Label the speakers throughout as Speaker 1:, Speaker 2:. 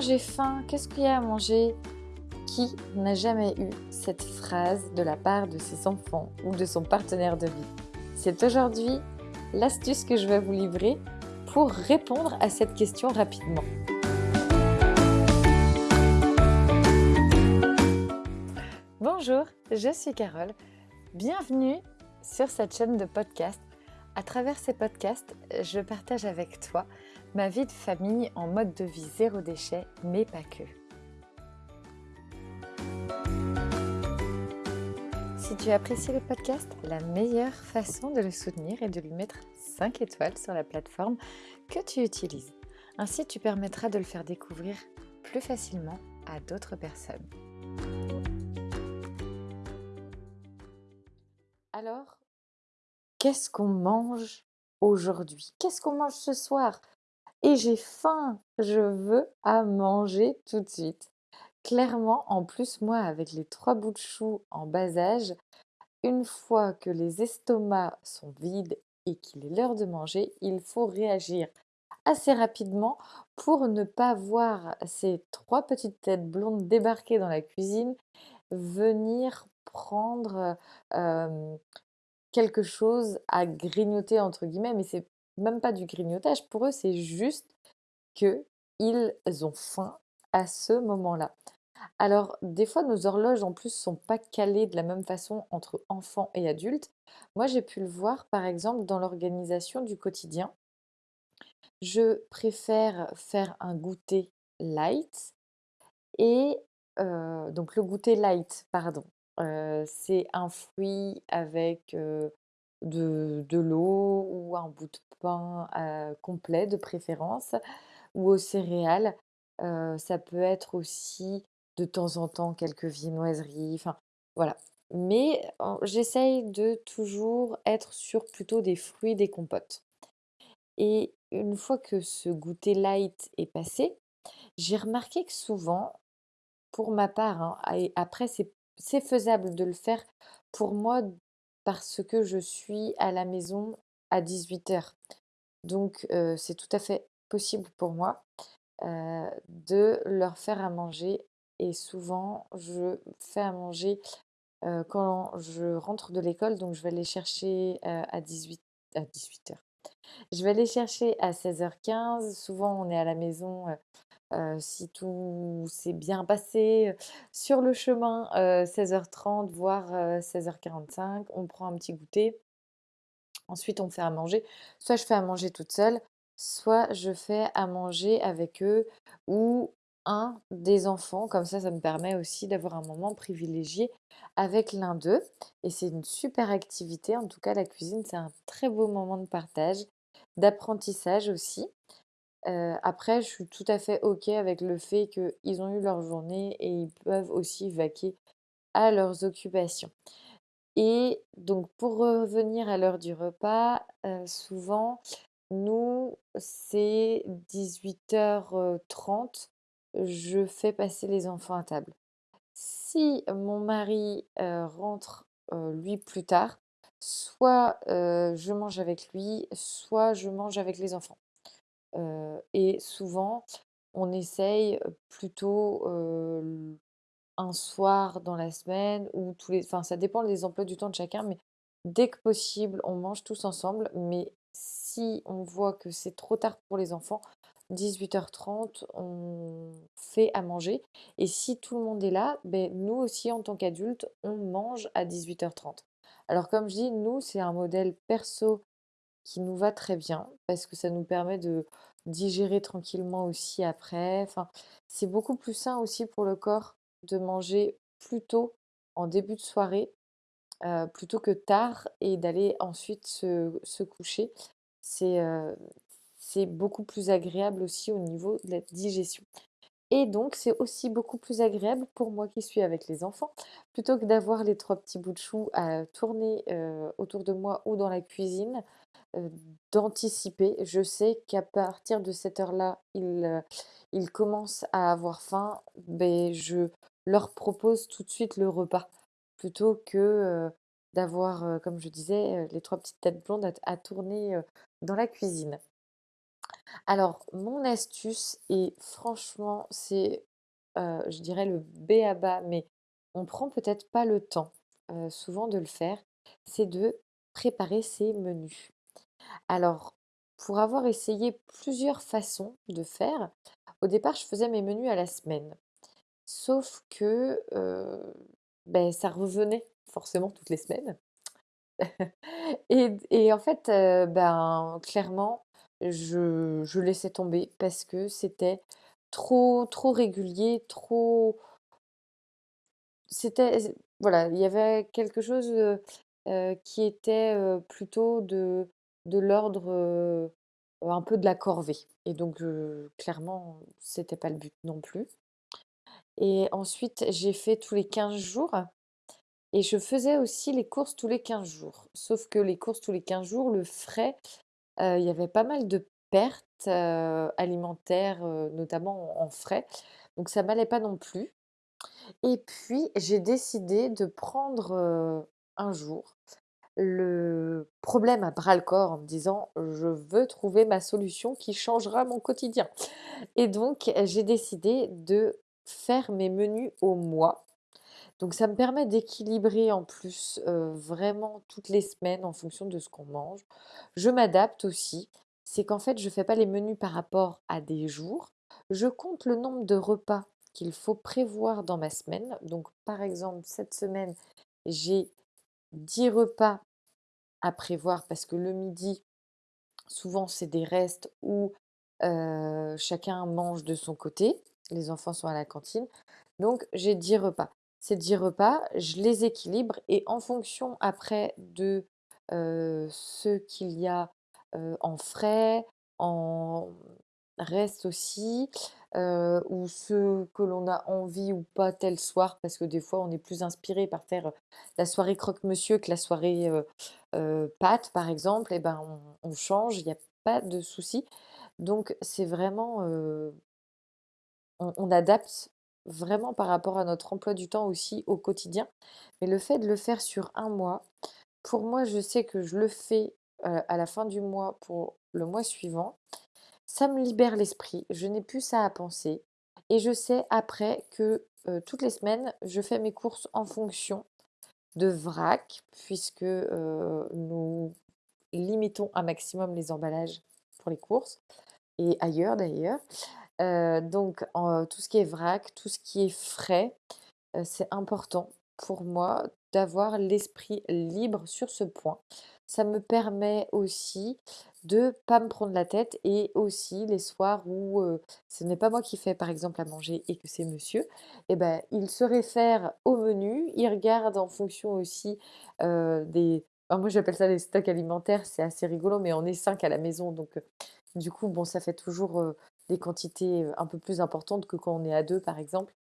Speaker 1: J'ai faim, qu'est-ce qu'il y a à manger? Qui n'a jamais eu cette phrase de la part de ses enfants ou de son partenaire de vie? C'est aujourd'hui l'astuce que je vais vous livrer pour répondre à cette question rapidement. Bonjour, je suis Carole. Bienvenue sur cette chaîne de podcast. À travers ces podcasts, je partage avec toi ma vie de famille en mode de vie zéro déchet, mais pas que. Si tu apprécies le podcast, la meilleure façon de le soutenir est de lui mettre 5 étoiles sur la plateforme que tu utilises. Ainsi, tu permettras de le faire découvrir plus facilement à d'autres personnes. Alors, qu'est-ce qu'on mange aujourd'hui? Qu'est-ce qu'on mange ce soir? Et j'ai faim, je veux à manger tout de suite. Clairement, en plus, moi, avec les trois bouts de chou en bas âge, une fois que les estomacs sont vides et qu'il est l'heure de manger, il faut réagir assez rapidement pour ne pas voir ces trois petites têtes blondes débarquer dans la cuisine, venir prendre quelque chose à grignoter entre guillemets, mais c'est même pas du grignotage, pour eux, c'est juste qu'ils ont faim à ce moment-là. Alors, des fois, nos horloges, en plus, sont pas calées de la même façon entre enfants et adultes. Moi, j'ai pu le voir, par exemple, dans l'organisation du quotidien. Je préfère faire un goûter light et donc le goûter light, pardon, c'est un fruit avec de, l'eau ou un bout de pain complet de préférence ou aux céréales. ça peut être aussi de temps en temps quelques viennoiseries, enfin voilà. Mais j'essaye de toujours être sur plutôt des fruits, des compotes. Et une fois que ce goûter light est passé, j'ai remarqué que souvent, pour ma part, hein, après c'est faisable de le faire pour moi parce que je suis à la maison à 18h. Donc c'est tout à fait possible pour moi de leur faire à manger. Et souvent, je fais à manger quand je rentre de l'école. Donc je vais les chercher à, 18, à 18h. Je vais les chercher à 16h15. Souvent, on est à la maison si tout s'est bien passé sur le chemin, 16h30, voire 16h45, on prend un petit goûter. Ensuite, on fait à manger. Soit je fais à manger toute seule, soit je fais à manger avec eux ou un des enfants. Comme ça, ça me permet aussi d'avoir un moment privilégié avec l'un d'eux. Et c'est une super activité. En tout cas, la cuisine, c'est un très beau moment de partage, d'apprentissage aussi après, je suis tout à fait OK avec le fait qu'ils ont eu leur journée et ils peuvent aussi vaquer à leurs occupations. Et donc, pour revenir à l'heure du repas, souvent, nous, c'est 18h30, je fais passer les enfants à table. Si mon mari rentre, lui, plus tard, soit je mange avec lui, soit je mange avec les enfants et souvent, on essaye plutôt un soir dans la semaine ou tous les... Enfin, ça dépend des emplois du temps de chacun, mais dès que possible, on mange tous ensemble. Mais si on voit que c'est trop tard pour les enfants, 18h30, on fait à manger. Et si tout le monde est là, ben, nous aussi, en tant qu'adultes, on mange à 18h30. Alors comme je dis, nous, c'est un modèle perso qui nous va très bien parce que ça nous permet de digérer tranquillement aussi après. Enfin, c'est beaucoup plus sain aussi pour le corps de manger plus tôt en début de soirée plutôt que tard et d'aller ensuite se, coucher. C'est c'est beaucoup plus agréable aussi au niveau de la digestion. Et donc, c'est aussi beaucoup plus agréable pour moi qui suis avec les enfants, plutôt que d'avoir les trois petits bouts de chou à tourner autour de moi ou dans la cuisine d'anticiper. Je sais qu'à partir de cette heure-là, ils, commencent à avoir faim. Ben, je leur propose tout de suite le repas plutôt que d'avoir, comme je disais, les trois petites têtes blondes à, tourner dans la cuisine. Alors, mon astuce et franchement, c'est, je dirais le b.a-ba, mais on prend peut-être pas le temps, souvent de le faire, c'est de préparer ses menus. Alors, pour avoir essayé plusieurs façons de faire, au départ, je faisais mes menus à la semaine. Sauf que, beh, ça revenait forcément toutes les semaines. Et en fait, ben, clairement, je laissais tomber parce que c'était trop trop régulier, trop c'était voilà, il y avait quelque chose, qui était, plutôt de de l'ordre, un peu de la corvée et donc clairement, c'était pas le but non plus. Et ensuite, j'ai fait tous les 15 jours et je faisais aussi les courses tous les 15 jours. Sauf que les courses tous les 15 jours, le frais, il y avait pas mal de pertes, alimentaires, notamment en frais, donc ça m'allait pas non plus. Et puis, j'ai décidé de prendre, un jour le problème à bras-le-corps en me disant: «Je veux trouver ma solution qui changera mon quotidien» et donc j'ai décidé de faire mes menus au mois. Donc ça me permet d'équilibrer en plus, vraiment toutes les semaines en fonction de ce qu'on mange. Je m'adapte aussi, c'est qu'en fait, je fais pas les menus par rapport à des jours, je compte le nombre de repas qu'il faut prévoir dans ma semaine. Donc par exemple, cette semaine, j'ai 10 repas à prévoir parce que le midi, souvent c'est des restes où, chacun mange de son côté. Les enfants sont à la cantine, donc j'ai 10 repas. Ces 10 repas, je les équilibre et en fonction après de, ce qu'il y a, en frais, en restes aussi, heu, ou ceux que l'on a envie ou pas tel soir, parce que des fois on est plus inspiré par faire, la soirée croque-monsieur que la soirée, heu, pâtes par exemple et ben, on change, il y a pas de souci. Donc c'est vraiment, on on adapte vraiment par rapport à notre emploi du temps aussi au quotidien. Mais le fait de le faire sur un mois, pour moi, je sais que je le fais, à la fin du mois pour le mois suivant. Ça me libère l'esprit, je n'ai plus ça à penser et je sais après que, toutes les semaines, je fais mes courses en fonction de vrac puisque, nous limitons un maximum les emballages pour les courses et ailleurs d'ailleurs. Donc tout ce qui est vrac, tout ce qui est frais, c'est important pour moi d'avoir l'esprit libre sur ce point. Ça me permet aussi de pas me prendre la tête et aussi les soirs où, ce n'est pas moi qui fais par exemple à manger et que c'est monsieur et bah, il se réfère au menu, il regarde en fonction aussi, des moi j'appelle ça les stocks alimentaires, c'est assez rigolo, mais on est 5 à la maison donc du coup bon ça fait toujours, des quantités, un peu plus importantes que quand on est à 2 par exemple.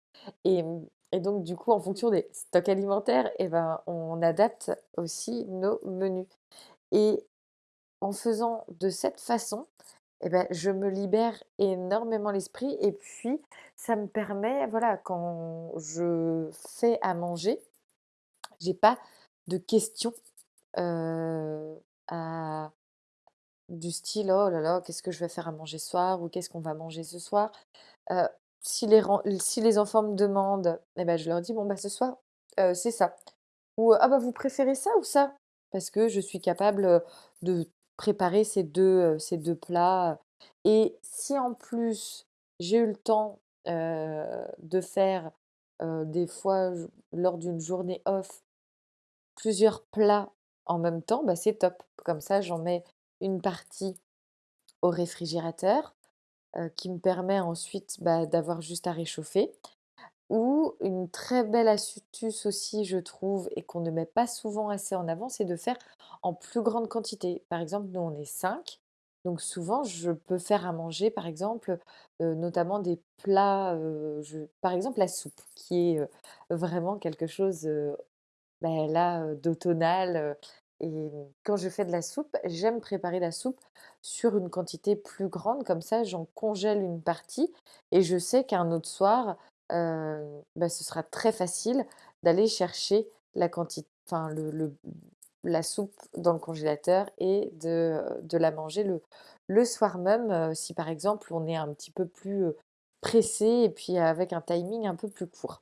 Speaker 1: Et mmh et donc du coup en fonction des stocks alimentaires et ben, on adapte aussi nos menus. Et en faisant de cette façon et bah, je me libère énormément l'esprit et puis ça me permet, voilà, quand je fais à manger, j'ai pas de questions, du style: «Oh là là, qu'est-ce que je vais faire à manger ce soir?» ou «Qu'est-ce qu'on va manger ce soir?» si les enfants me demandent et bah, je leur dis: «Bon bah, ce soir, c'est ça» ou «Ah bah, vous préférez ça ou ça?» parce que je suis capable, de préparer ces 2, heu, ces 2 plats et si en plus j'ai eu le temps, de faire, des fois lors d'une journée off plusieurs plats en même temps, bah, c'est top. Comme ça, j'en mets une partie au réfrigérateur, qui me permet ensuite, bah, d'avoir juste à réchauffer ou une très belle astuce aussi je trouve et qu'on ne met pas souvent assez en avant, c'est de faire en plus grande quantité. Par exemple, nous on est 5, donc souvent je peux faire à manger par exemple, notamment des plats, je par exemple la soupe qui est, vraiment quelque chose, heu, bah, là, d'automnal, et quand je fais de la soupe, j'aime préparer la soupe sur une quantité plus grande comme ça j'en congèle une partie et je sais qu'un autre soir, bah, ce sera très facile d'aller chercher la quanti enfin le la soupe dans le congélateur et de, de la manger le, le soir même si par exemple on est un petit peu plus pressé et puis avec un timing un peu plus court.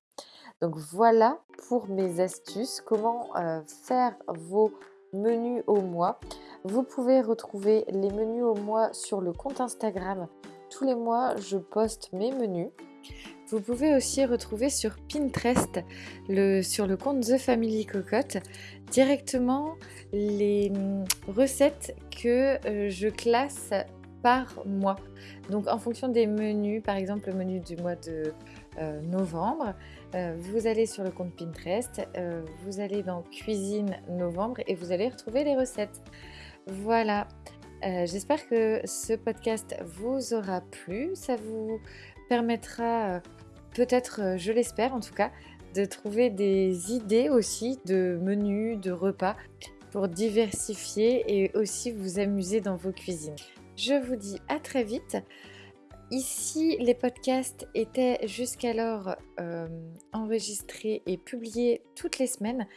Speaker 1: Donc voilà pour mes astuces, comment faire vos menus au mois. Vous pouvez retrouver les menus au mois sur le compte Instagram. Tous les mois, je poste mes menus. Vous pouvez aussi retrouver sur Pinterest, sur le compte The Family Cocotte, directement les hum, recettes que euh, je classe par mois. Donc en fonction des menus, par exemple le menu du mois de euh, novembre, euh, vous allez sur le compte Pinterest, vous allez dans cuisine novembre et vous allez retrouver les recettes. Voilà. J'espère que ce podcast vous aura plu. Ça vous permettra peut-être, euh, je l'espère en tout cas, de trouver des idées aussi de menus, de repas pour diversifier et aussi vous amuser dans vos cuisines. Je vous dis à très vite. Ici, les podcasts étaient jusqu'alors euh, enregistrés et publiés toutes les semaines.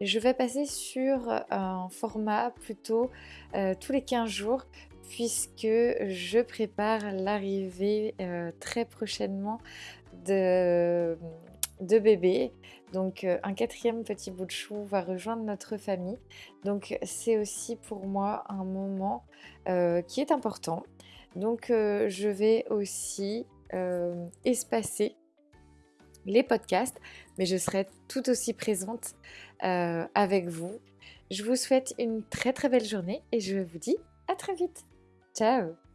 Speaker 1: Je vais passer sur un format plutôt euh, tous les 15 jours puisque je prépare l'arrivée très prochainement de, de bébés. Donc euh, un quatrième petit bout de chou va rejoindre notre famille. Donc c'est aussi pour moi un moment euh, qui est important. Donc euh, je vais aussi espacer les podcasts, mais je serai tout aussi présente avec vous. Je vous souhaite une très très belle journée et je vous dis à très vite. Ciao